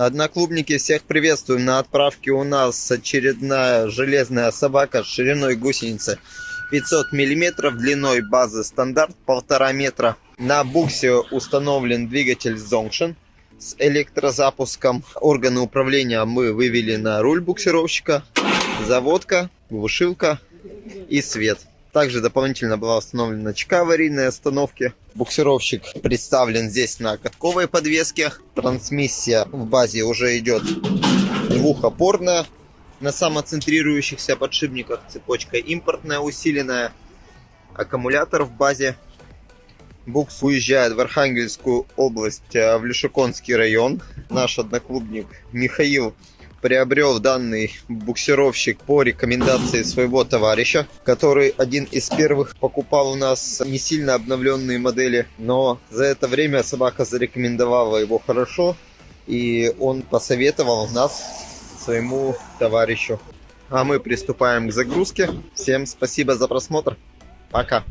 Одноклубники, всех приветствуем. На отправке у нас очередная железная собака с шириной гусеницы 500 мм, длиной базы стандарт 1,5 метра. На буксе установлен двигатель Zonction с электрозапуском. Органы управления мы вывели на руль буксировщика, заводка, глушилка и свет. Также дополнительно была установлена чека аварийной остановки. Буксировщик представлен здесь на катковой подвеске. Трансмиссия в базе уже идет двухопорная. На самоцентрирующихся подшипниках цепочка импортная усиленная. Аккумулятор в базе. Букс уезжает в Архангельскую область, э, в Лешеконский район. Наш одноклубник Михаил приобрел данный буксировщик по рекомендации своего товарища, который один из первых покупал у нас не сильно обновленные модели, но за это время собака зарекомендовала его хорошо, и он посоветовал нас своему товарищу. А мы приступаем к загрузке. Всем спасибо за просмотр. Пока.